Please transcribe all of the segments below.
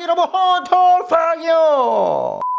여러분 호톨팡이요 자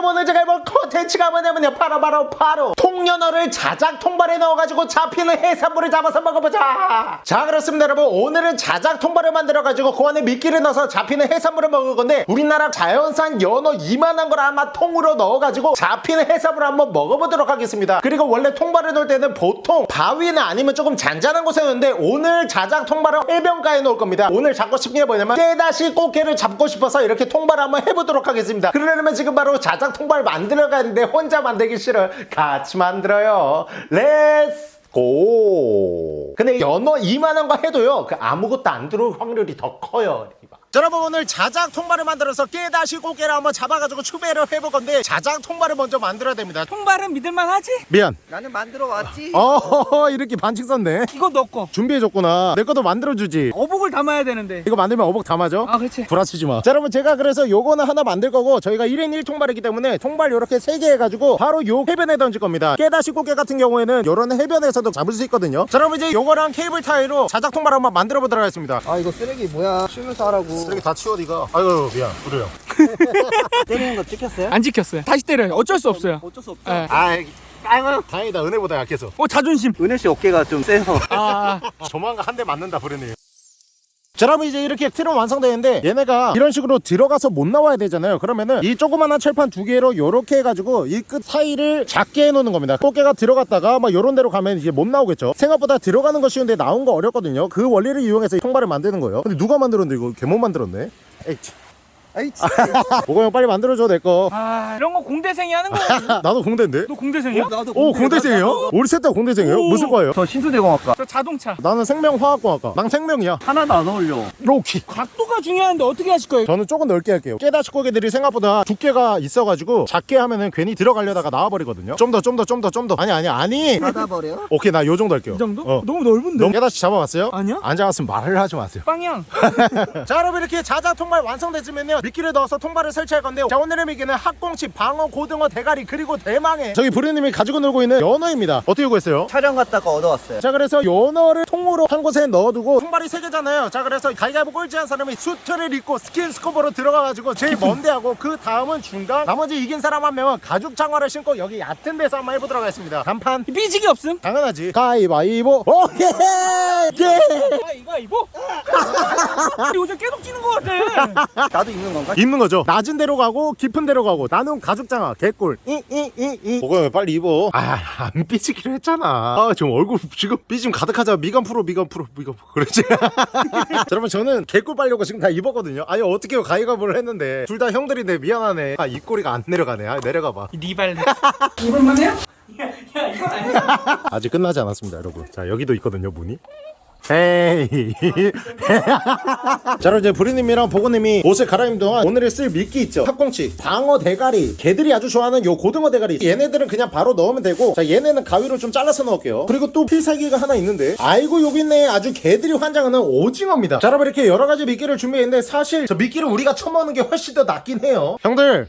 여러분 오늘 제가 해볼 컨텐츠가 뭐냐면요. 바로 바로 바로 통연어를 자작 통발에 넣어가지고 잡히는 해산물을 잡아서 먹어보자. 자 그렇습니다 여러분. 오늘은 자작 통발을 만들어가지고 그 안에 미끼를 넣어서 잡히는 해산물을 먹을 건데 우리나라 자연산 연어 이만한 걸 아마 통으로 넣어가지고 잡히는 해산물을 한번 먹어보도록 하겠습니다. 그리고 원래 통발을 넣을 때는 보통 바위나 아니면 조금 잔잔한 곳에 넣는데 오늘 자작 통발은 해변가에 넣을 겁니다. 오늘 잡고 싶은 게 뭐냐면 깨다시 꽃게를 잡고 싶어서 이렇게 통발을 한번 해보도록 하겠습니다. 그러려면 지금 바로 자작 통발 만들어 가는데 혼자 만들기 싫어요. 같이 만들어요. let's go 근데 연어 이만한 거 해도요 그 아무것도 안 들어올 확률이 더 커요. 자, 여러분 오늘 자작 통발을 만들어서 깨다시 꽃게를 한번 잡아가지고 추배를 해볼 건데 자작 통발을 먼저 만들어야 됩니다 통발은 믿을만 하지? 미안 나는 만들어 왔지. 어 이렇게 반칙 썼네 이거 넣고 준비해줬구나 내 것도 만들어주지 어복을 담아야 되는데 이거 만들면 어복 다 맞아? 아 그렇지 구라치지 마. 자, 여러분 제가 그래서 요거는 하나 만들 거고 저희가 1인 1통발이기 때문에 통발 요렇게 3개 해가지고 바로 요 해변에 던질 겁니다. 깨다시 꽃게 같은 경우에는 요런 해변에서도 잡을 수 있거든요. 자, 여러분 이제 요거랑 케이블 타이로 자작 통발 한번 만들어 보도록 하겠습니다. 아 이거 쓰레기 뭐야? 쉬면서 하라고. 쓰레기 다 치워 니가. 아유 미안. 그래요. 때리는 거 찍혔어요? 안 지켰어요 다시 때려요 어쩔 수 없어요 어쩔 수 없죠. 예. 아이 아이고 다행이다 은혜보다 약해서 어 자존심 은혜 씨 어깨가 좀 세서. 아 조만간 한 대 맞는다 브레님 자 여러분 이제 이렇게 틀은 완성되는데 얘네가 이런 식으로 들어가서 못 나와야 되잖아요. 그러면은 이 조그만한 철판 두 개로 요렇게 해가지고 이 끝 사이를 작게 해놓는 겁니다. 꽃게가 들어갔다가 막 요런 데로 가면 이제 못 나오겠죠. 생각보다 들어가는 거 쉬운데 나온 거 어렵거든요. 그 원리를 이용해서 통발을 만드는 거예요. 근데 누가 만들었는데 이거? 개못 만들었네? 에이 참. 아이 진짜. 보고 형 빨리 만들어줘 내거 아, 이런 거 공대생이 하는 거야 나도 공대인데 너 공대생이야? 나도 오 공대생이에요? 우리 셋 다 공대생이에요? 오. 무슨 과예요? 저 신수대공학과. 저 자동차 나는 생명화학공학과 난 생명이야 하나도 안 어울려. 로키 각도가 중요한데 어떻게 하실 거예요? 저는 조금 넓게 할게요 깨다시 고개들이 생각보다 두께가 있어가지고 작게 하면은 괜히 들어가려다가 나와버리거든요 좀 더 좀 더 좀 더 좀 더 아니 아니 아니 닫아버려. 오케이 나 요 정도 할게요 이 정도? 어. 너무 넓은데? 너무 깨다시 잡아봤어요? 아니요? 안 잡았으면 말을 하지 마세요 빵양 자 여러분 이렇게 자작 통발 완성됐으면요 미끼를 넣어서 통발을 설치할 건데요. 자 오늘의 미끼는 학꽁치 방어 고등어 대가리 그리고 대망의 저기 부르님이 가지고 놀고 있는 연어입니다. 어떻게 구했어요? 촬영 갔다가 얻어왔어요. 자 그래서 연어를 통으로 한 곳에 넣어두고 통발이 세 개잖아요. 자 그래서 가위바위보 꼴찌한 사람이 수트를 입고 스킨 스쿠버로 들어가가지고 제일 먼데 하고 그 다음은 중간 나머지 이긴 사람 한 명은 가죽 장화를 신고 여기 얕은 데서 한번 해보도록 하겠습니다. 한판. 삐지기 없음? 당연하지. 가위바위보. 오케이 예. 아 이거 이거 요새 계속 찌는 거 같아. 나도 입는 건가? 입는 거죠. 낮은 데로 가고 깊은 데로 가고 나는 가죽 장화 개꿀. 이이이이. 보고 빨리 입어? 아 안 삐지기로 했잖아. 아 지금 얼굴 지금 삐짐 가득하자. 미간 프로 미간 프로 미간 프로. 그렇지. 자, 여러분 저는 개꿀 빨려고 지금 다 입었거든요. 아니 어떻게 가위가위보를 했는데 둘 다 형들인데 미안하네. 아 입꼬리가 안 내려가네. 아 내려가 봐. 리발레 이걸만 해요? 야, 야 이건 아니야 아직 끝나지 않았습니다 여러분. 자 여기도 있거든요 문이 헤이. 자 그럼 이제 부리님이랑 보고님이 옷을 갈아입는 동안 오늘 쓸 미끼 있죠? 탑꽁치 방어 대가리. 개들이 아주 좋아하는 요 고등어 대가리. 얘네들은 그냥 바로 넣으면 되고 자 얘네는 가위로 좀 잘라서 넣을게요. 그리고 또 필살기가 하나 있는데 아이고 여기 있네 아주 개들이 환장하는 오징어입니다. 자 여러분 이렇게 여러 가지 미끼를 준비했는데 사실 저 미끼를 우리가 처먹는 게 훨씬 더 낫긴 해요. 형들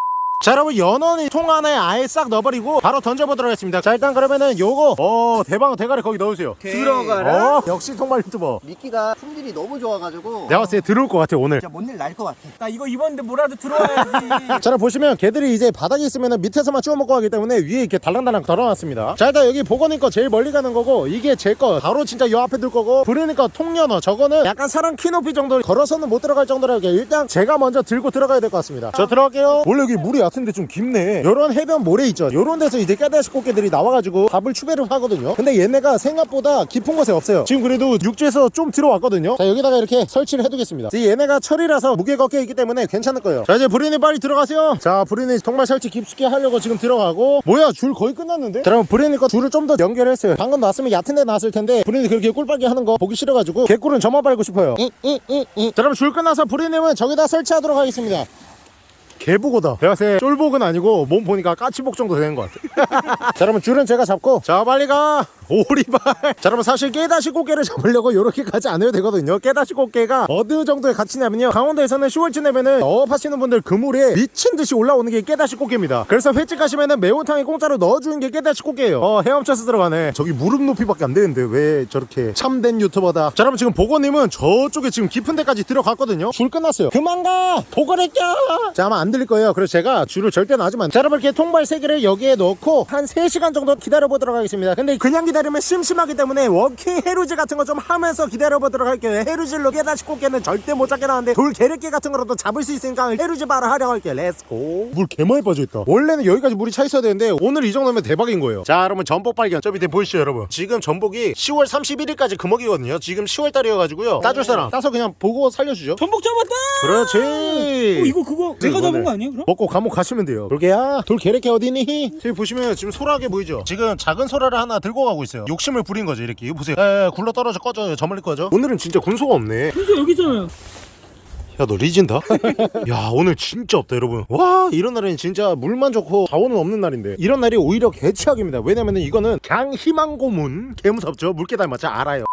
자 여러분 연어는 통 안에 아예 싹 넣어버리고 바로 던져보도록 하겠습니다. 자 일단 그러면은 요거 어 대방어 대가리 거기 넣으세요. 들어가라. 어? 역시 통발 유튜버. 미끼가 품질이 너무 좋아가지고. 내가 봤을 때 들어올 것 같아 오늘. 진짜 뭔일 날 것 같아. 나 이거 입었는데 뭐라도 들어와야지. 자 여러분 보시면 개들이 이제 바닥에 있으면 밑에서만 쭈워 먹고 하기 때문에 위에 이렇게 달랑달랑 덜어놨습니다. 자 일단 여기 보건이 거 제일 멀리 가는 거고 이게 제 거. 바로 진짜 요 앞에 둘 거고 부르니까 통연어. 저거는 약간 사람 키 높이 정도 걸어서는 못 들어갈 정도로 이렇게 일단 제가 먼저 들고 들어가야 될 것 같습니다. 저 들어갈게요. 원래 여기 물이 얕은데 좀 깊네. 요런 해변 모래 있죠? 요런 데서 이제 깨다시 꽃게들이 나와가지고 밥을 추배를 하거든요. 근데 얘네가 생각보다 깊은 곳에 없어요. 지금 그래도 육지에서 좀 들어왔거든요. 자 여기다가 이렇게 설치를 해두겠습니다. 얘네가 철이라서 무게가 꽤 있기 때문에 괜찮을 거예요. 자 이제 브리니 빨리 들어가세요. 자 브리니 정말 설치 깊숙이 하려고 지금 들어가고. 뭐야 줄 거의 끝났는데? 자 그럼 브리니 거 줄을 좀 더 연결했어요. 방금 놨으면 얕은 데 놨을 텐데 브리니 그렇게 꿀빨게 하는 거 보기 싫어가지고 개꿀은 저만 빨고 싶어요. 이, 이, 이, 이. 자 그럼 줄 끝나서 브리님은 저기다 설치하도록 하겠습니다 개보고다. 내가 새 쫄복은 아니고 몸 보니까 까치복 정도 되는 것 같아. 자 여러분 줄은 제가 잡고. 자 빨리 가 오리발. 자 여러분 사실 깨다시 꽃게를 잡으려고 이렇게까지 안 해도 되거든요. 깨다시 꽃게가 어느 정도의 가치냐면요. 강원도에서는 10월쯤 되면은 어업하시는 분들 그물에 미친 듯이 올라오는 게 깨다시 꽃게입니다. 그래서 횟집 가시면은 매운탕에 공짜로 넣어주는 게 깨다시 꽃게예요. 어 헤엄쳐서 들어가네. 저기 무릎 높이밖에 안 되는데 왜 저렇게 참된 유튜버다. 자 여러분 지금 보고님은 저쪽에 지금 깊은 데까지 들어갔거든요. 줄 끝났어요. 그만 가! 보고를 껴자 아마 안 들릴 거예요. 그래서 제가 줄을 절대 놔주면. 자 여러분 이렇게 통발 3개를 여기에 넣고 한 3시간 정도 기다려 보도록 하겠습니다. 근데 그냥 기다 리면 심심하기 때문에 walking 해루질 같은 거 좀 하면서 기다려 보도록 할게요. 해루질로 깨다시 꽃게는 절대 못 잡게 나왔는데 돌 게르게 같은 거라도 잡을 수 있으니까 해루질 바로 하려고 할게요. let's go 물 개많이 빠져있다. 원래는 여기까지 물이 차 있어야 되는데 오늘 이 정도면 대박인 거예요. 자 여러분 전복 발견. 저 밑에 보이시죠 여러분? 지금 전복이 10월 31일까지 금어기거든요. 지금 10월 달이어가지고요. 따줄 사람. 따서 그냥 보고 살려주죠. 전복 잡았다! 그렇지. 어, 이거 그거 내가 이거네. 잡은 거 아니에요 그럼? 먹고 감옥 가시면 돼요. 돌개야. 돌 개래개 어디니? 저기 보시면 지금 소라게 보이죠? 지금 작은 소라를 하나 들고 가고 있어요 욕심을 부린 거죠 이렇게. 이거 보세요. 에 굴러 떨어져 꺼져. 저 멀리 꺼져. 오늘은 진짜 군소가 없네. 순서 여기 있잖아요. 야 너 리진다? 야 오늘 진짜 없다 여러분. 와 이런 날은 진짜 물만 좋고 자원은 없는 날인데. 이런 날이 오히려 개최악입니다. 왜냐면은 이거는 강 희망고문 개무섭죠. 물개 닮았죠. 알아요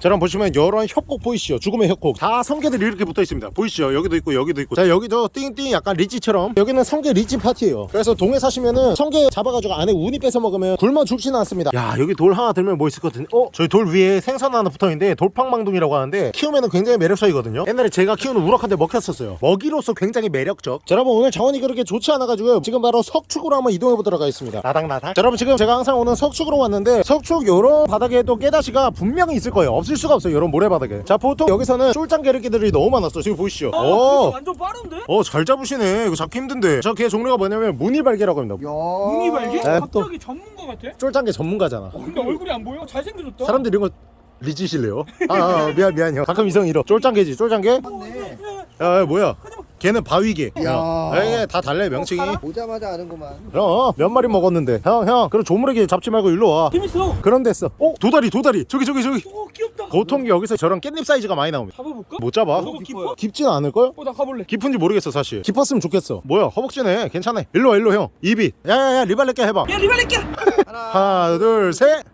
자 그럼 보시면 이런 협곡 보이시죠? 죽음의 협곡. 다 성게들이 이렇게 붙어 있습니다. 보이시죠? 여기도 있고 여기도 있고. 자 여기도 띵띵 약간 리찌처럼. 여기는 성게 리찌 파티예요. 그래서 동해 사시면은 성게 잡아가지고 안에 우니 빼서 먹으면 굶어 죽지는 않습니다. 야 여기 돌 하나 들면 뭐 있을 것 같은데? 어? 저희 돌 위에 생선 하나 붙어있는데 돌팡망둥이라고 하는데 키우면 굉장히 매력적이거든요. 옛날에 제가 키우는 우럭한테 먹혔었어요. 먹이로서 굉장히 매력적. 자 여러분 오늘 자원이 그렇게 좋지 않아가지고 지금 바로 석축으로 한번 이동해 보도록 하겠습니다. 나닥나닥 자 여러분 지금 제가 항상 오는 석축으로 왔는데 석축 요런 바닥에 또 깨다시가 분명히 있을 거예요 없을 수가 없어요 요런 모래바닥에 자 보통 여기서는 쫄짱 게르기들이 너무 많았어 지금 보이시죠 아 오. 진짜 완전 빠른데? 어잘 잡으시네 이거 잡기 힘든데 저걔 종류가 뭐냐면 무늬발개라고 합니다 야. 눈이 발개? 에, 또. 갑자기 전문가 같아? 쫄짱개 전문가잖아 어, 근데 얼굴이 안 보여? 잘생겨졌다 사람들이 이런 거 리지실래요? 아, 아 미안 미안 형 가끔 이성 잃어 쫄짱개지 쫄짱개? 맞네. 야, 야 뭐야 걔는 바위개 야. 에이 다 달라요 명칭이. 보자마자 아는구만. 형 몇 마리 먹었는데. 형 형 그럼 조물애기 잡지 말고 일로 와. 재밌어. 그런 데있어. 어? 도다리 도다리. 저기 저기 저기. 오 귀엽다. 보통 여기서 저런 깻잎 사이즈가 많이 나옵니다. 잡아볼까? 못 잡아? 저거 깊어? 깊지는 않을걸? 어나 가볼래. 깊은지 모르겠어 사실. 깊었으면 좋겠어. 뭐야 허벅지네. 괜찮아. 일로 와 일로 형. 입이 야야야 리발렛게 해봐. 야 리발렛기야 하나. 하나 둘셋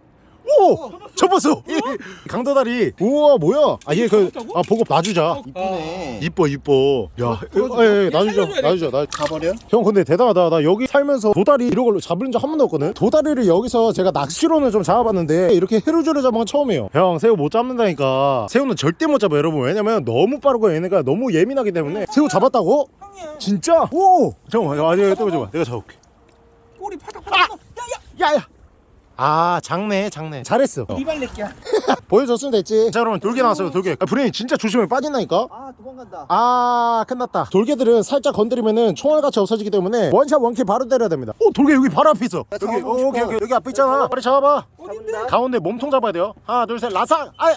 오! 접었어! 강도다리. 우와 뭐야? 아얘 그 아 보고 놔주자. 이쁘네. 이뻐 이뻐. 야 에, 에, 에, 놔주자. 놔주자. 놔 가버려? 형 근데 대단하다. 나 여기 살면서 도다리 이런 걸로 잡은 적 한 번도 없거든? 도다리를 여기서 제가 낚시로는 좀 잡아봤는데 이렇게 해루조를 잡은 건 처음이에요. 형 새우 못 잡는다니까. 새우는 절대 못 잡아 여러분. 왜냐면 너무 빠르고 얘네가 너무 예민하기 때문에. 새우 잡았다고? 형이야. 진짜? 오! 잠깐만 아 내가 또 줘봐 내가 잡을게. 꼬리 파닥 파닥 야야! 야야 아 작네 작네 잘했어. 어. 리발렛기야 보여줬으면 됐지. 자 여러분 돌게 나왔어요 돌게 아, 브레인 진짜 조심해. 빠진다니까. 아 도망간다. 아 끝났다. 돌게들은 살짝 건드리면은 총알같이 없어지기 때문에 one shot one kill 바로 때려야 됩니다. 오 돌게 여기 바로 앞에 있어. 여기 오, 싶어. 오케이 오케이. 여기 앞에 있잖아. 빨리 잡아봐. 어딘데? 가운데 몸통 잡아야 돼요. 하나 둘 셋. 라삭 아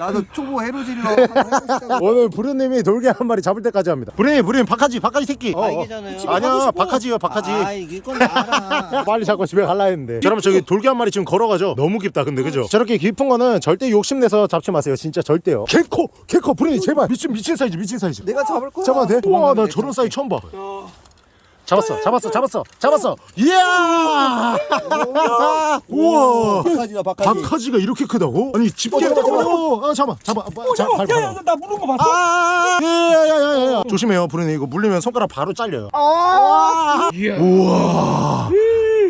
나도 초보 해보시자고. 오늘 부르님이 돌게 한 마리 잡을 때까지 합니다. 부르님 부르님 박하지 박하지 새끼. 아. 집에 가고 아니야 싶어. 박하지요 박하지. 아 이건 알아. 빨리 잡고 집에 갈라 했는데. 여러분 저기 돌게 한 마리 지금 걸어가죠? 너무 깊다 근데 그죠? 저렇게 깊은 거는 절대 욕심내서 잡지 마세요. 진짜 절대요. 개코 개코 브레인 제발. 미친 미친 사이즈 미친 사이즈. 내가 잡을 거야. 잡아도 돼? 우와 나 도망가는데, 저런 사이즈 처음 봐. 야 잡았어 잡았어 잡았어 잡았어. 이야! 우와! 박하지다 박하지. 박하지가 이렇게 크다고? 아니 집게 어, 잡아, 잡아. 어, 어, 잡아 잡아 어, 발, 야야 나 물은 거 봤어? 아, 야야야야야. 조심해요 브레인 이거 물리면 손가락 바로 잘려요. 이야 우와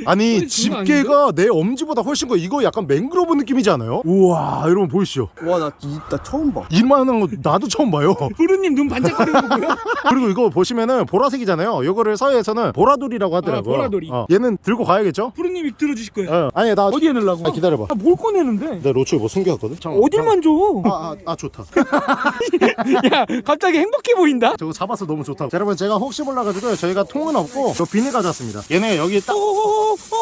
아니 집게가 내 엄지보다 훨씬 커 이거 약간 맹그로브 느낌이지 않아요? 우와 여러분 보이시죠 와나 나 처음 봐. 이만한 거 나도 처음 봐요 부르님 눈 반짝거리는 거 보여? 그리고 이거 보시면은 보라색이잖아요 요거를 서해에서는 보라돌이라고 하더라고요 아, 보라돌이. 어, 얘는 들고 가야겠죠? 부르님이 들어주실 거예요 어, 아니 나 어디에 넣으려고? 아, 기다려봐 아, 뭘 꺼내는데? 내 로추에 뭐 숨겨왔거든? 어딜만 줘? 아, 아, 아 좋다 야 갑자기 행복해 보인다? 저거 잡아서 너무 좋다 자, 여러분 제가 혹시 몰라가지고 저희가 통은 없고 저 비닐 가져왔습니다 얘네 여기 딱,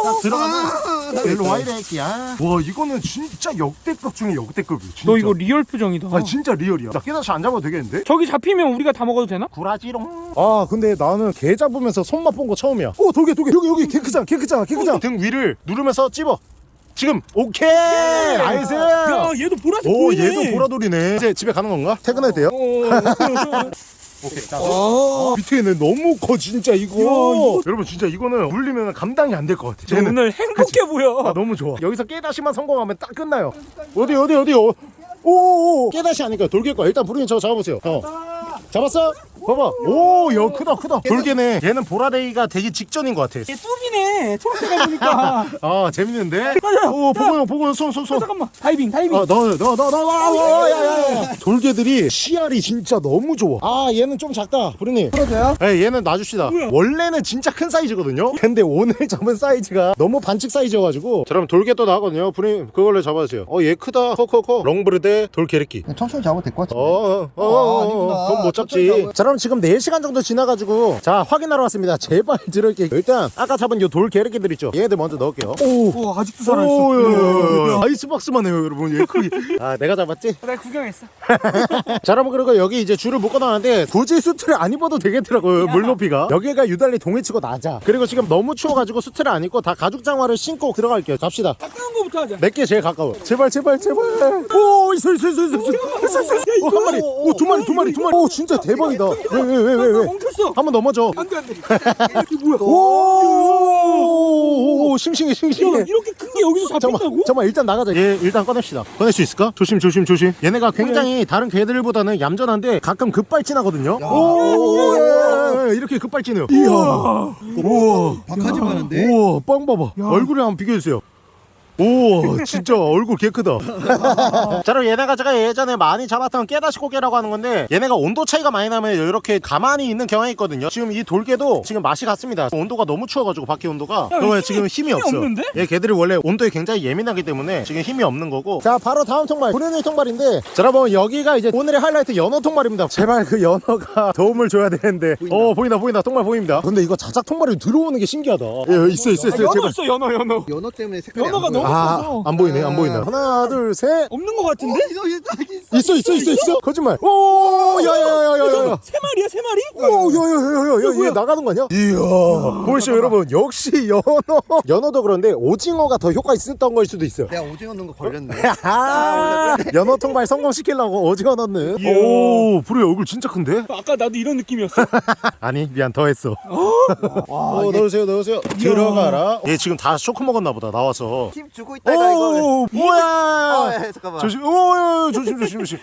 딱 들어가면 일로 와 이래 끼야. 와 이거는 진짜 역대급 중에 역대급이야 진짜. 너 이거 real 표정이다. 아니 진짜 real이야. 나 깨다시 안 잡아도 되겠는데? 저기 잡히면 우리가 다 먹어도 되나? 구라지롱. 아 근데 나는 게 잡으면서 손맛 본 거 처음이야. 오 돌게 돌게. 여기 여기 개 크잖아 개 크잖아 개 크잖아. 등 위를 누르면서 찝어. 지금 오케이. nice. 야 얘도 보라색 오 보이네. 얘도 보라돌이네. 이제 집에 가는 건가? 퇴근해도 돼요? 어, 오케이. 자, 어. 밑에 는 너무 커 진짜 이거. 이거- 여러분 진짜 이거는 물리면 감당이 안 될 것 같아. 너 오늘 행복해 보여. 아 너무 좋아. 여기서 깨다시만 성공하면 딱 끝나요. 어디 어디 어디 어. 오오오 깨다시 아니까 돌개 거야. 일단 부르님 저거 잡아보세요. 어. 잡았어? 봐봐. 오, 야 크다 크다. 돌개네. 얘는 보라데이가 되기 직전인 것 같아. 얘 뚜비네. 초록색을 보니까. 아 재밌는데? 맞아. 오 보고 보고 손손 손. 잠깐만. 다이빙 다이빙. 어너너너너너야야야 돌개들이 씨알이 진짜 너무 좋아. 아 얘는 좀 작다. 부르님. 풀어줘요? 네, 얘는 놔줍시다. 뭐야? 원래는 진짜 큰 사이즈거든요. 근데 오늘 잡은 사이즈가 너무 반칙 사이즈여가지고. 자, 그럼 돌개 또 나거든요. 부님 그걸로 잡아주세요. 어, 얘 크다. 커커커. 롱브르데 돌게르키. 천천히 잡아도 될 것 같아. 어, 어, 어, 아, 어, 아니구나. 어, 그건 못 잡지. 그럼 지금 4시간 정도 지나가지고, 자, 확인하러 왔습니다. 제발 들을게요. 일단, 아까 잡은 요돌 게르기들 있죠? 얘들 먼저 넣을게요. 오! 오 아직도 살아있어. 오, 야, 야, 야. 아이스박스만 해요, 여러분. 얘 크기. 아, 내가 잡았지? 나 구경했어. 자, 여러분, 그리고 여기 이제 줄을 묶어놨는데, 굳이 수트를 안 입어도 되겠더라고요, 물 높이가. 여기가 유달리 동해치고 낮아. 그리고 지금 너무 추워가지고 수트를 안 입고 다 가죽 장화를 신고 들어갈게요. 갑시다. 따뜻한 거부터 하자. 몇개 제일 가까워. 제발, 제발, 제발. 오, 있어, 있어, 있어, 있어, 있어. 있어, 있어, 있어. 오, 한 마리. 오, 두 마리, 두 마리, 두 마리. 오, 진짜 대박이다. 왜, 왜, 왜, 왜, 왜? 멈췄어. 한 번 넘어져. 안돼 안돼. 이게 뭐야? 오, 오, 싱싱해, 야, 싱싱해. 이렇게 큰 게 여기서 잡힌다고? 잠깐만, 일단 나가자. 얘 일단 꺼냅시다. 꺼낼 수 있을까? 조심, 조심, 조심. 얘네가 굉장히 다른 개들보다는 얌전한데 가끔 급발진하거든요. 오, 오, 예, 예, 예, 이렇게 급발진해요. 이야. 우와. 박하지 마는데? 우와, 빵 봐봐. 얼굴을 한번 비교해주세요. 오 진짜 얼굴 개 크다. 자 그럼 얘네가 제가 예전에 많이 잡았던 깨다시 고개라고 하는 건데 얘네가 온도 차이가 많이 나면 이렇게 가만히 있는 경향이 있거든요. 지금 이 돌개도 지금 맛이 같습니다. 온도가 너무 추워가지고 밖에 온도가. 그러면 힘이- 지금 힘이, 힘이 없어 없는데? 얘 개들이 원래 온도에 굉장히 예민하기 때문에 지금 힘이 없는 거고. 자 바로 다음 통발. 브레니 통발인데. 자 여러분 여기가 이제 오늘의 하이라이트 연어 통발입니다. 제발 그 연어가 도움을 줘야 되는데. 어 보인다 보인다. 통발 보입니다. 근데 이거 자작 통발이 들어오는 게 신기하다. 예, 있어 있어 있어. 연어 제발. 있어 연어 연어. 연어 때문에 색깔이 연어가. 너무 아. 안 보이네, 안 보이네. 하나, 둘, 셋. 없는 거 같은데? 있어 있어 있어. 있어, 있어, 있어. 거짓말. 오, 야, 야, 야, 야, 야, 야. 세 마리야 세 마리? 오, 야, 야, 야, 야, 야, 얘 나가는 거 아니야? 이야. 보이시죠, 여러분? 역시 연어. 연어도 그런데 오징어가 더 효과 있었던 걸 수도 있어요. 내가 오징어 넣은 거 걸렸네. 아, 연어 통발 성공시키려고 오징어 넣는. 오, 불의 얼굴 진짜 큰데? 아까 나도 이런 느낌이었어. 아니, 미안, 더 했어. 와, 어, 넣으세요, 넣으세요. 들어가라. 얘 지금 다 쇼크 먹었나 보다, 나와서. 힘 주고 있다가 이거. 오, 뭐야? 아, 예, 잠깐만. 조심, 오, 조심, 조심, 조심.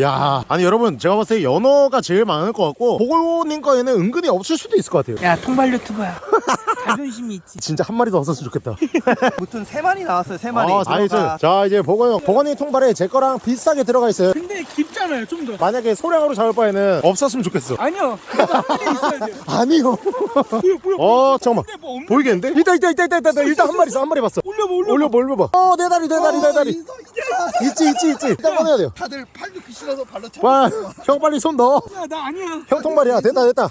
야, 아니 여러분 제가 봤을 때 연어가 제일 많을 것 같고 보고님 거에는 은근히 없을 수도 있을 것 같아요. 야 통발 유튜버야. 자존심이 있지. 진짜 한 마리 더 없었으면 좋겠다. 무튼 세 마리 나왔어요. 세 마리. 아, nice. 자 이제 보고형 보고님 통발에 제 거랑 비슷하게 들어가 있어요. 근데 깊잖아요 좀 더. 만약에 소량으로 잡을 바에는 없었으면 좋겠어. 아니요. 한 마리 있어야 돼. 아니요. 뭐야 뭐야. 어 잠깐만. 뭐 보이겠는데? 있다 있다 있다 있다 있다. 일단 한 마리 있어 한 마리 봤어. 올려봐 올려봐. 올려봐 올려봐. 어내 다리 내 다리 내 다리. 있어, 있어. 있지 있지 있지. 일단 꺼내야 돼요. 다들 팔 넣기 싫어서 발로 차. 와, 형 빨리 손 넣어. 야, 나 아니야. 형 통발이야. 됐다 됐다.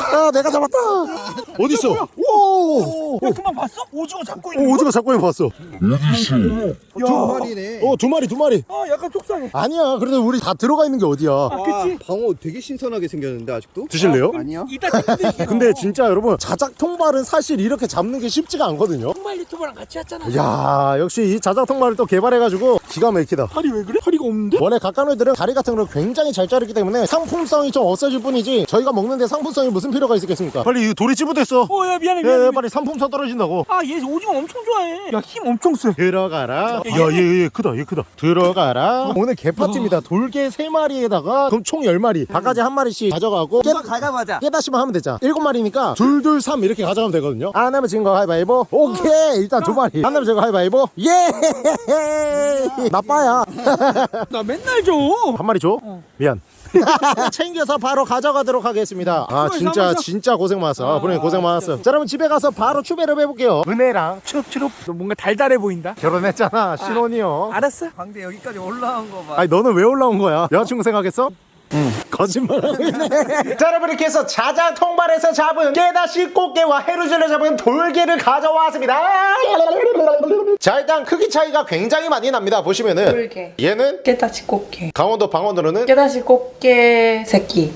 아, 내가 잡았다. 어디 있어? 오, 야 그만 봤어? 오징어 잡고 있는 오, 거? 오징어 잡고 있는 거 봤어. 두 마리네. 어, 두 마리, 두 마리. 아 약간 속상해. 아니야. 그래도 우리 다 들어가 있는 게 어디야? 아 그치? 방어 되게 신선하게 생겼는데 아직도? 드실래요? 아 니요. 이따 찍는데 근데 진짜 여러분 자작 통발은 사실 이렇게 잡는 게 쉽지가 않거든요. 통발 유튜버랑 같이 했잖아. 야 역시 이 자작 통발을 또 개발해가지고 기가 막히다. 다리 왜 그래? 다리가 없는데? 원래 각각놀들은 다리 같은 걸 굉장히 잘 자르기 때문에 상품성이 좀 없어질 뿐이지 저희가 먹는데 상품성이 무슨 필요가 있겠습니까? 빨리 이 돌이 찌부됐어. 어야 미안해 예, 미안해. 예, 빨리 상품성 떨어진다고. 아 얘 오징어 엄청 좋아해. 야 힘 엄청 세. 들어가라. 야, 얘, 얘 크다, 얘 크다. 들어가라. 오늘 개파티입니다. 돌개 세마리에다가 그럼 총 10마리. 바가지 한 마리씩 가져가고 깨, 가가마자. 깨다시만 하면 되잖아. 7마리니까 둘, 둘, 삼 이렇게 가져가면 되거든요. 안 하면 진거 가위바위보. 오케이. 일단 두 마리. 안 하면 제거 가위바위보. 예! 나빠야. 나 맨날 줘. 한 마리 줘? 미안. 챙겨서 바로 가져가도록 하겠습니다. 아 진짜. 진짜 고생 많았어. 아, 부모님 고생 많았어. 자 여러분 집에 가서 바로 추배를 해볼게요. 은혜랑 추럽추럽. 너 뭔가 달달해 보인다. 결혼했잖아 신혼이요. 알았어. 광대 여기까지 올라온 거 봐. 아니 너는 왜 올라온 거야? 여자친구 생각했어? 거짓말하고 있네. 자, 여러분 이렇게 해서 자작 통발에서 잡은 깨다시 꽃게와 해루질을 잡은 돌게를 가져왔습니다. 자, 일단 크기 차이가 굉장히 많이 납니다. 보시면은 돌게. 얘는 깨다시 꽃게. 강원도 방언으로는 깨다시 꽃게 새끼.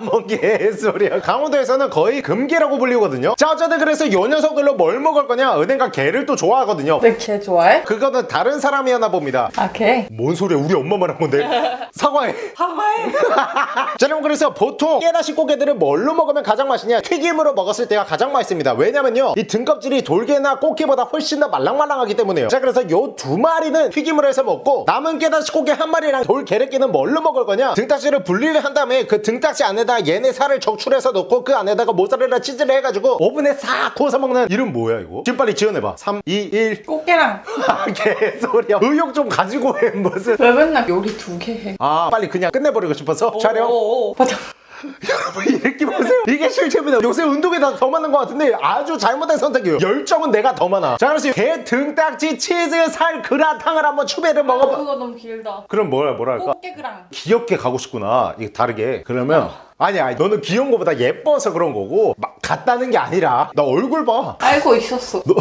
뭔 개소리야. 강원도에서는 거의 금게라고 불리거든요. 자, 어쨌든 그래서 요 녀석들로 뭘 먹을 거냐? 은행과 게를 또 좋아하거든요. 왜개 좋아해? 그거는 다른 사람이었나 봅니다. 아 개? 뭔 소리야? 우리 엄마만 한 건데. 사과해. 하와이. 자, 여러분 그래서 보통 깨다시 고개들을 뭘로 먹으면 가장 맛있냐? 튀김으로 먹었을 때가 가장 맛있습니다. 왜냐면요, 이 등껍질이 돌게나 꽃게보다 훨씬 더 말랑말랑하기 때문에요. 자, 그래서 요 두 마리는 튀김으로 해서 먹고 남은 깨다시 고개 한 마리랑 돌게레끼는 뭘로 먹을 거냐? 등딱지를 분리를 한 다음에 그 등딱지 안에다 얘네 살을 적출해서 넣고 그 안에다가 모짜렐라 치즈를 해가지고 오븐에 싹 구워서 먹는 이름 뭐야 이거? 지금 빨리 지어내봐. 3, 2, 1. 꽃게랑 아, 개소리야. 의욕 좀 가지고 해 무슨. 왜 맨날 요리 두 개 해? 아, 빨리 그냥 끝내버리고 싶어서 촬영. 오오오. 맞아. 여러분 이렇게 보세요 이게 실체입니다 요새 운동에 다 더 많은 것 같은데 아주 잘못된 선택이에요 열정은 내가 더 많아 자 그래서 게 등딱지 치즈 살 그라탕을 한번 추배를 먹어봐 그거 너무 길다. 그럼 뭐야 뭐라 할까 꽃게그랑. 귀엽게 가고 싶구나 이게 다르게 그러면 아니 아니 너는 귀여운 거보다 예뻐서 그런 거고 막 같다는 게 아니라 나 얼굴 봐 알고 있었어. 너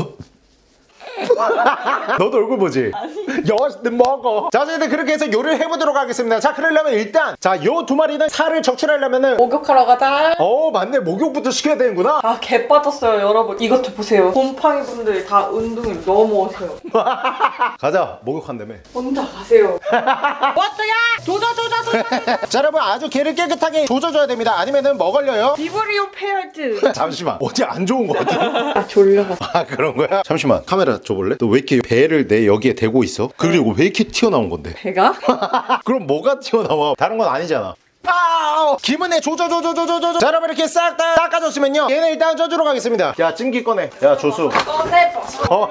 도 얼굴 보지? 여시 먹어 자 어쨌든 그렇게 해서 요리를 해보도록 하겠습니다 자 그러려면 일단 자 요 두 마리는 살을 적출하려면은 목욕하러 가자. 어 맞네 목욕부터 시켜야 되는구나 아, 개 빠졌어요, 여러분. 이것 좀 보세요. 곰팡이 분들 다 운동을 너무 오세요. 가자 목욕한다며 혼자 가세요. 왔어야! 조져, 조져, 조져! 자 여러분 아주 게를 깨끗하게 조져줘야 됩니다 아니면은 먹을려요 비브리오 페어즈. 잠시만 어디 안 좋은 거 같아 아, 졸려가. 아 그런 거야? 잠시만 카메라 줘볼래? 너 왜 이렇게 배를 내 여기에 대고 있어? 그리고 왜 이렇게 튀어나온 건데? 배가? 그럼 뭐가 튀어나와? 다른 건 아니잖아 아우 기분에 조져조져조져조져 자 여러분 이렇게 싹 다 닦아줬으면요 얘는 일단 쪄주러 가겠습니다 야 찜기 꺼내 야 조수 꺼내 버섯, 어?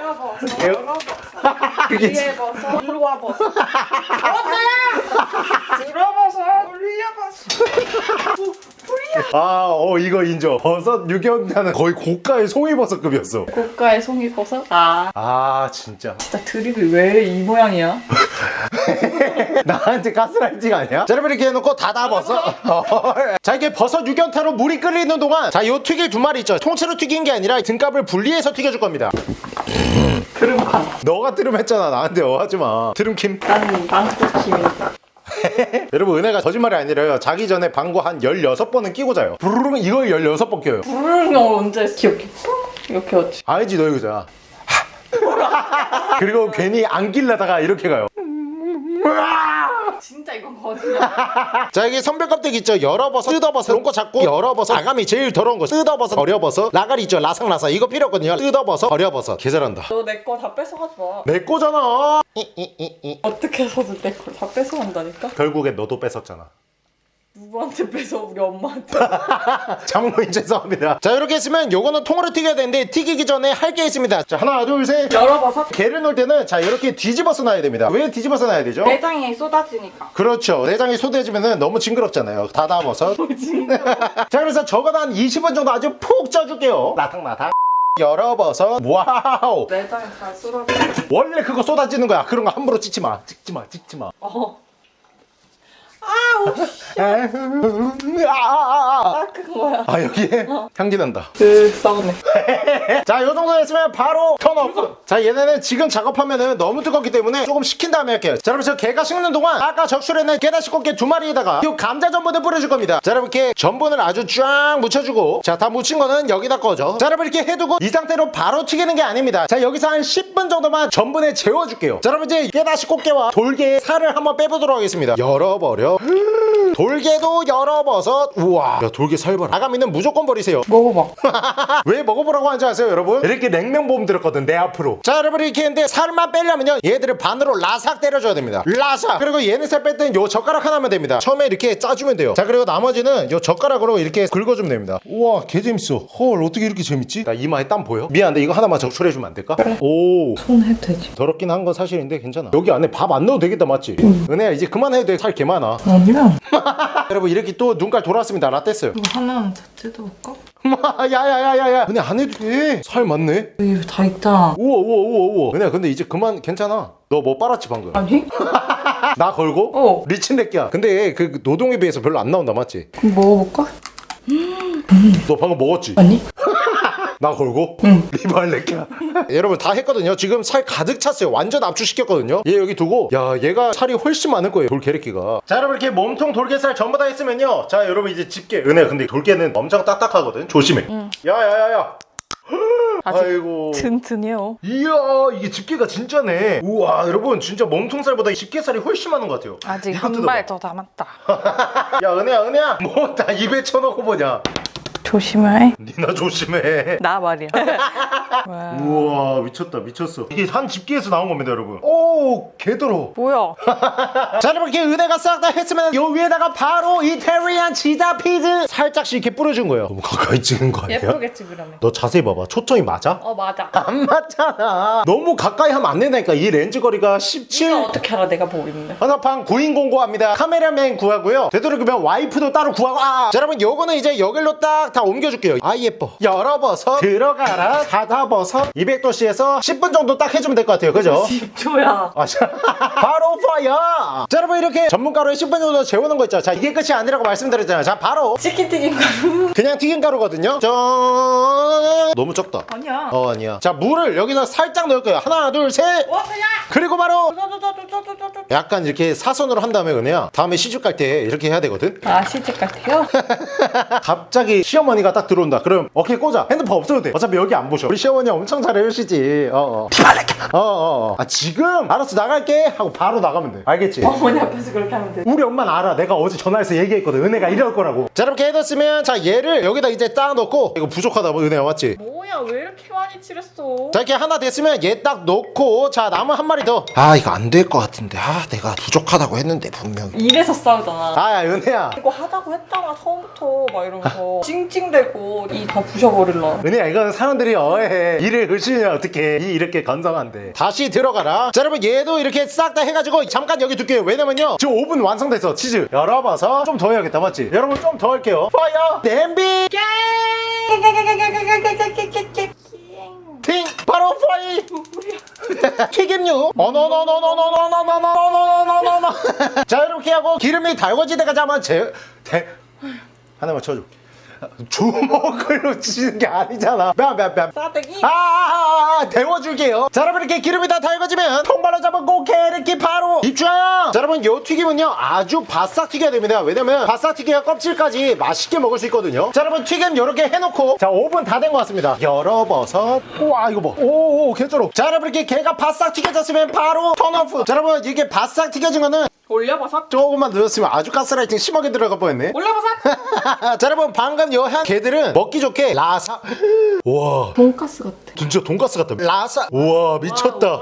열어 버섯, 그게 위에 버섯, 일로 와 버섯. 버섯야! 들어 버섯, 올려 버섯. 아 어 이거 인정 버섯 유경자는 거의 고가의 송이버섯급이었어 고가의 송이버섯? 아. 아 진짜 진짜 드립이 왜 이 모양이야? 나한테 가스라이팅 아니야? 자 여러분 이렇게 해놓고 닫아버섯 자 이게 버섯 유견타로 물이 끓이는 동안 자 요 튀길 두 마리 있죠 통째로 튀긴 게 아니라 등갑을 분리해서 튀겨줄 겁니다 드름칸. 너가 트름했잖아 나한테 어 하지마 트름킴 나는 방구킴이니까. 여러분 은혜가 거짓말이 아니라요. 자기 전에 방구 한 16번은 끼고 자요. 부르릉 이걸 16번 껴요. 부르는 거 언제 귀엽게 이렇게 하지? 알지 너 이거잖아 그리고 괜히 안 끼려다가 이렇게 가요 진짜 이건 거짓말. 자 여기 선별 껍데기 있죠? 열어버섯 뜯어버섯. 이런 거 잡고 열어버섯. 아감이 제일 더러운 거. 뜯어버섯 버려버섯. 라가리 있죠? 라상라상. 이거 필요 없거든요. 뜯어버섯 버려버섯. 개 잘한다. 너 내 거 다 뺏어가지 마. 내 거잖아. 이 이이이 어떻게 해서든 내걸다 뺏어간다니까? 결국엔 너도 뺏었잖아 누구한테 뺏어? 우리 엄마한테. 장모님 죄송합니다. 자 이렇게 했으면 요거는 통으로 튀겨야 되는데 튀기기 전에 할 게 있습니다. 자 하나 둘셋. 열어봐서? 게를 넣을 때는 자 이렇게 뒤집어서 놔야 됩니다. 왜 뒤집어서 놔야 되죠? 내장이 쏟아지니까. 그렇죠. 내장이 소대해지면 너무 징그럽잖아요. 닫아버섯 자 그래서 적어도 한 20분 정도 아주 푹 쪄줄게요. 라탕라탕. 열어버섯 wow. 내장이 잘 쏟아져. 원래 그거 쏟아지는 거야. 그런 거 함부로 찍지 마. 찍지 마. 찍지 마. 어. 아우. 아, 닦은 거야. 아 여기에 향기 난다 그 썩네. 자, 요 정도 됐으면 바로 턴업. 자, 얘네는 지금 작업하면은 너무 뜨겁기 때문에 조금 식힌 다음에 할게요. 자, 여러분, 저 게가 식는 동안 아까 적출해낸 게다시 꽃게 두 마리에다가 요 감자 전분을 뿌려줄 겁니다. 자, 여러분, 이렇게 전분을 아주 쫙 묻혀주고 자, 다 묻힌 거는 여기다 꺼죠. 자, 여러분, 이렇게 해두고 이 상태로 바로 튀기는 게 아닙니다. 자, 여기서 한 10분 정도만 전분에 재워줄게요. 자, 여러분, 이제 게다시 꽃게와 돌게의 살을 한번 빼보도록 하겠습니다. 열어버려. 돌게도 열어버섯. 우와. 야, 돌게 살 봐라. 아가미는 무조건 버리세요. 먹어봐. 왜 먹어보라고 하는지 아세요 여러분? 이렇게 냉면보험 들었거든 내 앞으로 자 여러분 이렇게 했는데 살만 빼려면요 얘들을 반으로 라삭 때려줘야 됩니다 라삭 그리고 얘네 살 뺄 땐 요 젓가락 하나면 됩니다 처음에 이렇게 짜주면 돼요 자 그리고 나머지는 요 젓가락으로 이렇게 긁어주면 됩니다 우와 개 재밌어 헐 어떻게 이렇게 재밌지? 나 이마에 땀 보여? 미안한데 이거 하나만 적출해주면 안 될까? 오손 해도 되지. 더럽긴 한 건 사실인데 괜찮아 여기 안에 밥 안 넣어도 되겠다 맞지? 은혜야 이제 그만해도 돼살 개 많아 아니야. 여러분 이렇게 또 눈깔 돌아왔습니다 라떼어요 이거 하나는 다 뜯어볼까? 야야야야야 은혜 안 해도 돼살 많네 여기 다 있다. 우와 우와 우와 우와 은혜야 근데 이제 그만 괜찮아 너 뭐 빨았지 방금 아니? 나 걸고? 어. 리친 렉기야 근데 그 노동에 비해서 별로 안 나온다 맞지? 그럼 먹어볼까? 너 방금 먹었지? 아니? 나 걸고? 응. 리발 렉기야 여러분 다 했거든요. 지금 살 가득 찼어요. 완전 압축시켰거든요. 얘 여기 두고 야 얘가 살이 훨씬 많을 거예요 돌게레끼가. 자 여러분 이렇게 몸통 돌게살 전부 다 했으면요. 자 여러분 이제 집게. 은혜 근데 돌게는 엄청 딱딱하거든. 조심해. 야야야야. 아직 아이고. 튼튼해요. 이야 이게 집게가 진짜네. 우와 여러분 진짜 몸통살보다 집게살이 훨씬 많은 것 같아요. 아직 한 발 더 남았다. 야 은혜야 은혜야. 뭐 다 입에 쳐놓고 보냐 조심해. 니나 조심해 나 말이야. 와. 우와 미쳤다 미쳤어 이게 한 집게에서 나온 겁니다 여러분 오 개더러 뭐야? 자 여러분 이렇게 은혜가 싹 다 했으면 요 위에다가 바로 이태리안 치자 피즈 살짝씩 이렇게 뿌려준 거예요 너무 가까이 찍은 거 아니야? 예쁘겠지 그러면. 너 자세히 봐봐 초점이 맞아? 어 맞아. 안 맞잖아 너무 가까이 하면 안 된다니까 이 렌즈 거리가 17 이거 어떻게 알아 내가 보고 있는데? 헌화판 구인 공고합니다. 카메라맨 구하고요. 되도록이면 와이프도 따로 구하고 아! 자, 여러분 요거는 이제 여기로 딱다 옮겨줄게요. 아 예뻐. 열어버섯 들어가라 닫아버섯 200도씨에서 10분 정도 딱 해주면 될 것 같아요. 그죠? 10초야. 아, 자, 바로 파이어! 자, 여러분 이렇게 전문가루에 10분 정도 재우는 거 있죠. 자, 이게 끝이 아니라고 말씀드렸잖아요. 자, 바로 치킨 튀김 가루. 그냥 튀김 가루거든요. 짠! 너무 적다. 아니야. 어, 아니야. 자, 물을 여기다 살짝 넣을 거예요. 하나, 둘, 셋! 와 그냥. 그리고 바로. 약간 이렇게 사선으로 한 다음에 은혜야 다음에 시집 갈 때 이렇게 해야 되거든 아 시집 같아요? 갑자기 시 어머니가 딱 들어온다. 그럼 어깨 꽂아. 핸드폰 없어도 돼. 어차피 여기 안 보셔. 우리 시어머니 엄청 잘해주시지. 어어. 어 어 아 지금? 알았어 나갈게. 하고 바로 나가면 돼. 알겠지? 어머니 앞에서 그렇게 하면 돼. 우리 엄마는 알아. 내가 어제 전화해서 얘기했거든. 은혜가 이럴 거라고. 자 이렇게 해뒀으면 자 얘를 여기다 이제 딱 넣고. 이거 부족하다 뭐 은혜야 맞지? 뭐야 왜 이렇게 많이 칠했어? 자 이렇게 하나 됐으면 얘 딱 넣고. 자 남은 한 마리 더 아 이거 안 될 것 같은데. 아 내가 부족하다고 했는데 분명히. 이래서 싸우잖아. 아 은혜야. 이거 하자고 했잖아 처음부터. 막 이러면서. 찡 찡대고 이 다 부셔버릴라. 은혜야 이건 사람들이 어해. 일을 의심이면 어떻게 이 이렇게 건성한데. 다시 들어가라. 자 여러분 얘도 이렇게 싹 다 해가지고 잠깐 여기 둘게요. 왜냐면요 지금 5분 완성됐어 치즈. 열어봐서 좀 더 해야겠다. 맞지? 여러분 좀 더 할게요. 파이어! 냄비! 팅! 바로 파이! 튀김류! 어너너너너너너너너너너너너너너 자 이렇게 하고 기름이 때까지 한번 제 대, 하나만 쳐줘 주먹으로 치는 게 아니잖아 뺨뺨뺨 싸대기? 아, 아, 아, 데워줄게요. 자, 여러분 이렇게 기름이 다 달궈지면 통발로 잡고 게르기 바로 입장. 자, 여러분 요 튀김은요 아주 바싹 튀겨야 됩니다. 왜냐면 바싹 튀겨야 껍질까지 맛있게 먹을 수 있거든요. 자, 여러분 튀김 요렇게 해놓고 자 5분 다 된 것 같습니다. 열어버섯. 우와 이거 뭐? 오오 개쪼록. 자, 여러분 이렇게 게가 바싹 튀겨졌으면 바로 턴오프. 자, 여러분 이게 바싹 튀겨진 거는 올려버섯? 조금만 늦었으면 아주 가스라이팅 심하게 들어갈 뻔했네. 올려버섯? 자, 여러분 방금 요한 게들은 먹기 좋게 라사. 와. 돈가스 같아. 진짜 돈가스 같다. 라사. 우와 미쳤다.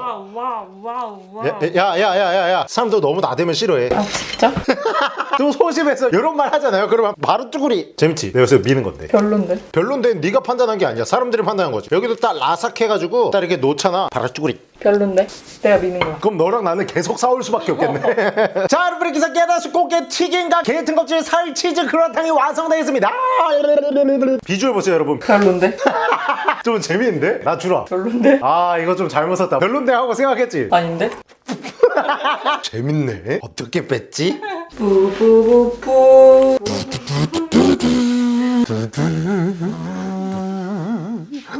야야야야야야. 사람들 너무 나대면 싫어해. 아 진짜? 좀 소심해서 이런 말 하잖아요. 그러면 바로 쭈구리. 재밌지? 내가 요새 미는 건데. 별론데. 별론데 네가 판단한 게 아니야. 사람들이 판단한 거지. 여기도 딱 라삭 해가지고 딱 이렇게 놓잖아. 바로 쭈구리. 별론데. 내가 미는 거야. 그럼 너랑 나는 계속 싸울 수밖에 없겠네. 자, 여러분 이렇게 깨다수 꽃게 튀김과 게 등껍질 살 치즈 그라탕이 완성되었습니다. 비주얼 보세요, 여러분. 별론데. 좀 재미있는데? 나 주라. 별론데. 아, 이거 좀 잘못 썼다. 별론데 하고 생각했지? 아닌데? 재밌네. 어떻게 뺐지? 뿌뿌뿌뿌.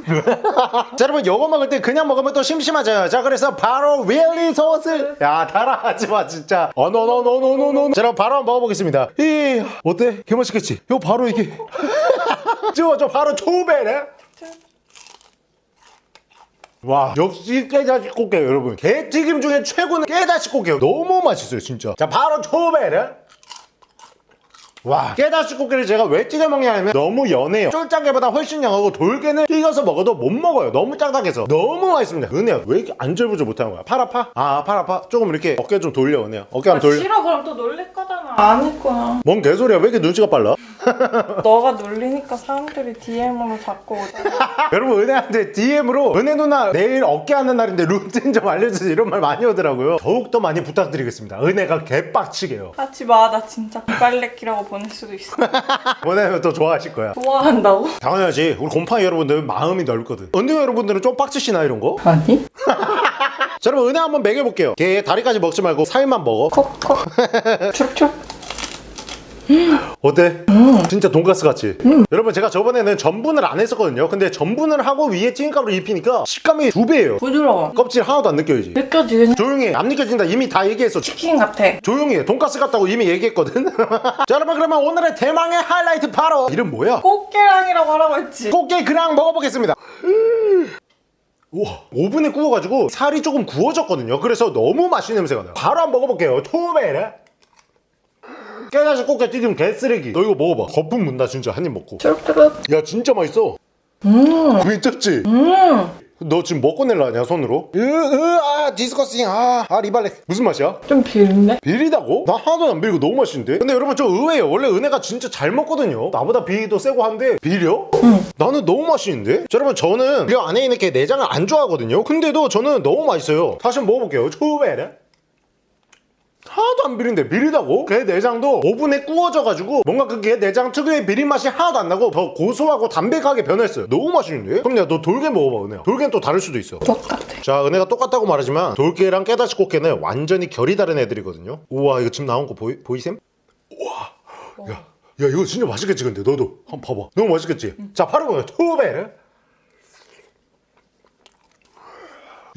자 여러분 요거 먹을 때 그냥 먹으면 또 심심하잖아요 자 그래서 바로 윌리 소스 야 따라하지마 진짜. 어노노노노노노. 자 여러분 바로 한번 먹어보겠습니다. 이 어때? 개맛있겠지? 요 바로 이게. 저, 저 바로 초배네. 와 역시 깨자식 꽃게 여러분. 게튀김 중에 최고는 깨자식 꽃게요. 너무 맛있어요 진짜. 자 바로 초배네 와 깨다시 꽃게를 제가 왜 튀겨 먹냐면 너무 연해요 쫄짱게보다 훨씬 양하고 돌게는 튀겨서 먹어도 못 먹어요 너무 짱짱해서 너무 맛있습니다 은혜야 왜 이렇게 안절부절 못하는 거야 팔 아파? 아팔 아파? 조금 이렇게 어깨 좀 돌려 은혜야 어깨 한번 돌려 싫어 그럼 또 놀릴 거잖아. 아닐 거야. 뭔 개소리야 왜 이렇게 눈치가 빨라? 너가 놀리니까 사람들이 DM으로 자꾸 오잖아. 여러분 은혜한테 DM으로 은혜 누나 내일 어깨 하는 날인데 루틴 좀 알려주세요 이런 말 많이 오더라고요 더욱더 많이 부탁드리겠습니다 은혜가 개빡치게요 하지 마. 나 진짜 빨래키라고 보낼 수도 있어. 보내면 또 좋아하실 거야 좋아한다고? 당연하지 우리 곰팡이 여러분들 마음이 넓거든 은둥이 여러분들은 좀 빡치시나 이런 거? 아니. 자 여러분 은혜 한번 먹여볼게요 걔 다리까지 먹지 말고 살만 먹어 컵컵. 촉촉. 어때? 진짜 돈가스 같지? 여러분 제가 저번에는 전분을 안 했었거든요 근데 전분을 하고 위에 튀김가루를 입히니까 식감이 두 배예요 부드러워. 껍질 하나도 안 느껴지지? 느껴지긴 조용히 해. 안 느껴진다 이미 다 얘기했어 치킨 같아. 조용히 해 돈가스 같다고 이미 얘기했거든 자 여러분 그러면 오늘의 대망의 하이라이트 바로 이름 뭐야? 꽃게랑이라고 하라고 했지. 꽃게 그냥 먹어보겠습니다 우와 오븐에 구워가지고 살이 조금 구워졌거든요 그래서 너무 맛있는 냄새가 나요 바로 한번 먹어볼게요 초베레 깨다시 꽃게 튀김 개쓰레기 너 이거 먹어봐 거품 문다 진짜 한 입 먹고 쭈룩쭈룩. 야 진짜 맛있어 음. 미쳤지? 음. 너 지금 먹고 낼라 하냐 손으로? 으으아 disgusting 아, 아 리발레 무슨 맛이야? 좀 비린데? 비리다고? 나 하나도 안 비리고 너무 맛있는데? 근데 여러분 저 의외예요 원래 은혜가 진짜 잘 먹거든요 나보다 비리도 세고 한데 비려? 응. 나는 너무 맛있는데? 자 여러분 저는 이 안에 있는 게 내장을 안 좋아하거든요 근데도 저는 너무 맛있어요 다시 한번 먹어볼게요 초베레 하나도 안 비린데 비리다고? 게 내장도 오븐에 구워져가지고 뭔가 그게 내장 특유의 비린 맛이 하나도 안 나고 더 고소하고 담백하게 변했어요 너무 맛있는데? 그럼 내가 너 돌게 먹어봐 은혜야 돌게는 또 다를 수도 있어 똑같아. 자 은혜가 똑같다고 말하지만 돌게랑 깨다시 꽃게는 완전히 결이 다른 애들이거든요 우와 이거 지금 나온 거 보이, 보이셈? 우와 야, 야 이거 진짜 맛있겠지 근데 너도 한번 봐봐 너무 맛있겠지? 자 바로 보여 투베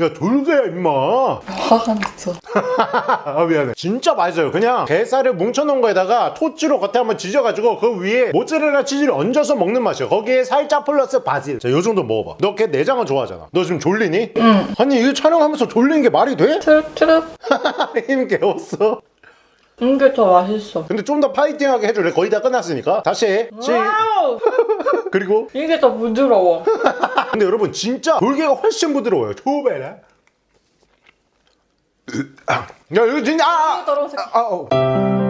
야 돌게야 임마 화가 났어. 아 미안해 진짜 맛있어요 그냥 게살을 뭉쳐놓은 거에다가 토치로 겉에 한번 지져가지고 그 위에 모짜렐라 치즈를 얹어서 먹는 맛이야 거기에 살짝 플러스 바질 자 요 정도 먹어봐 너 걔 내장은 좋아하잖아 너 지금 졸리니? 응. 아니 이거 촬영하면서 졸리는 게 말이 돼? 쭈룩쭈룩. 힘 개웠어 이게 더 맛있어. 근데 좀 더 파이팅하게 해줄래? 거의 다 끝났으니까 다시 해 시. 와우! 그리고 이게 더 부드러워. 근데 여러분 진짜 돌게가 훨씬 부드러워요 초베라 야 이거 진짜 아, 아, 떨어져. 아, 어.